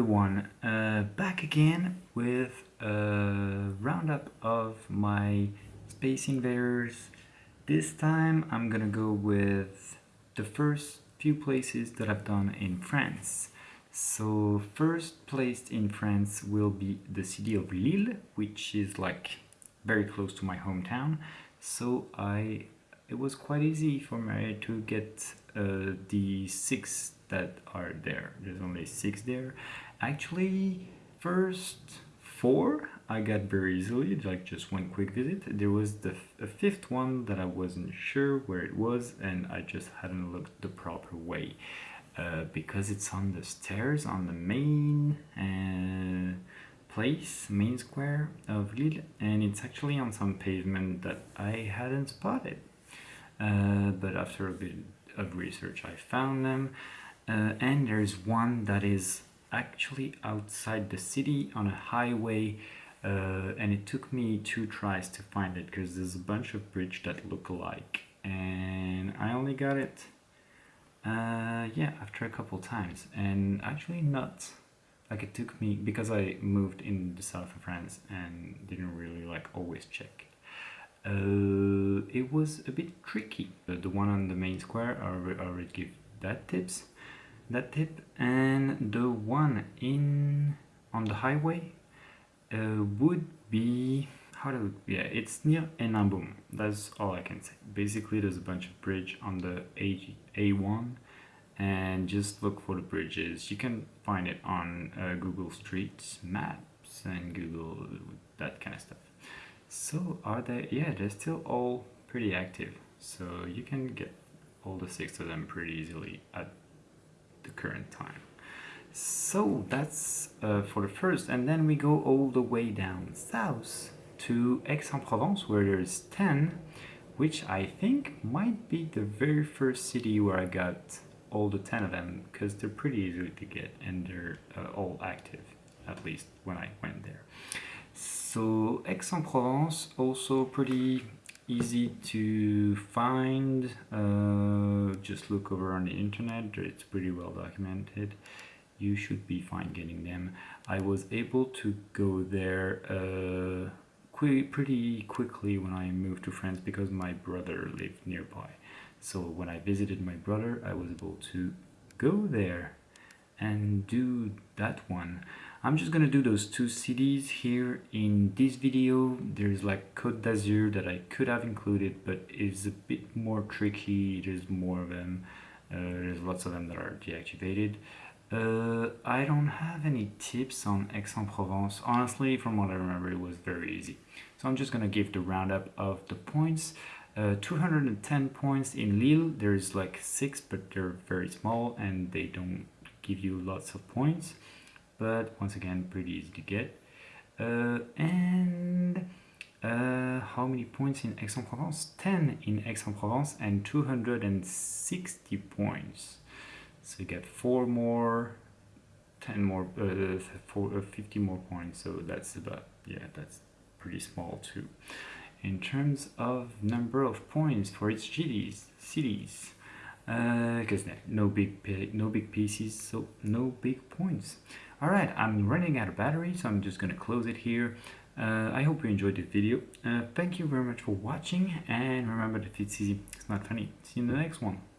Everyone, uh, back again with a roundup of my Space Invaders. This time I'm gonna go with the first few places that I've done in France. So first placed in France will be the city of Lille, which is like very close to my hometown. So I it was quite easy for me to get uh, the six that are there. There's only six there. Actually, first four I got very easily, like just one quick visit. There was the fifth one that I wasn't sure where it was and I just hadn't looked the proper way. Uh, because it's on the stairs on the main uh, place, main square of Lille, and it's actually on some pavement that I hadn't spotted. Uh, but after a bit of research I found them uh, and there's one that is actually outside the city on a highway uh, and it took me two tries to find it because there's a bunch of bridge that look alike and I only got it uh, yeah after a couple times and actually not like it took me because I moved in the south of France and didn't really like always check uh, it was a bit tricky. The one on the main square, I already give that tips, that tip, and the one in on the highway uh, would be how do yeah it's near Hénin-Beaumont. That's all I can say. Basically, there's a bunch of bridge on the A A1, and just look for the bridges. You can find it on uh, Google Street Maps and Google that kind of stuff. So are they, yeah, they're still all pretty active. So you can get all the six of them pretty easily at the current time. So that's uh, for the first, and then we go all the way down south to Aix-en-Provence where there's 10, which I think might be the very first city where I got all the 10 of them because they're pretty easy to get and they're uh, all active, at least when I went there. So Aix-en-Provence also pretty easy to find. Uh, just look over on the internet, it's pretty well documented. You should be fine getting them. I was able to go there uh, qu pretty quickly when I moved to France because my brother lived nearby. So when I visited my brother, I was able to go there and do that one. I'm just gonna do those two CDs here in this video. There's like Côte d'Azur that I could have included, but it's a bit more tricky. There's more of them. Uh, there's lots of them that are deactivated. Uh, I don't have any tips on Aix-en-Provence. Honestly, from what I remember, it was very easy. So I'm just gonna give the roundup of the points. Uh, 210 points in Lille. There's like six, but they're very small and they don't give you lots of points but once again pretty easy to get. Uh, and uh, how many points in Aix-en-Provence? 10 in Aix-en-Provence and 260 points. So you get 4 more 10 more uh, four, uh, 50 more points. So that's about yeah that's pretty small too. In terms of number of points for its cities cities because uh, no big no big pieces so no big points. All right i'm running out of battery so i'm just gonna close it here. Uh, i hope you enjoyed this video. Uh, thank you very much for watching and remember that it's easy it's not funny. See you in the next one